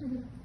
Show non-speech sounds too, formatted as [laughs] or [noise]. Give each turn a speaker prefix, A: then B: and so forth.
A: Mhm. [laughs]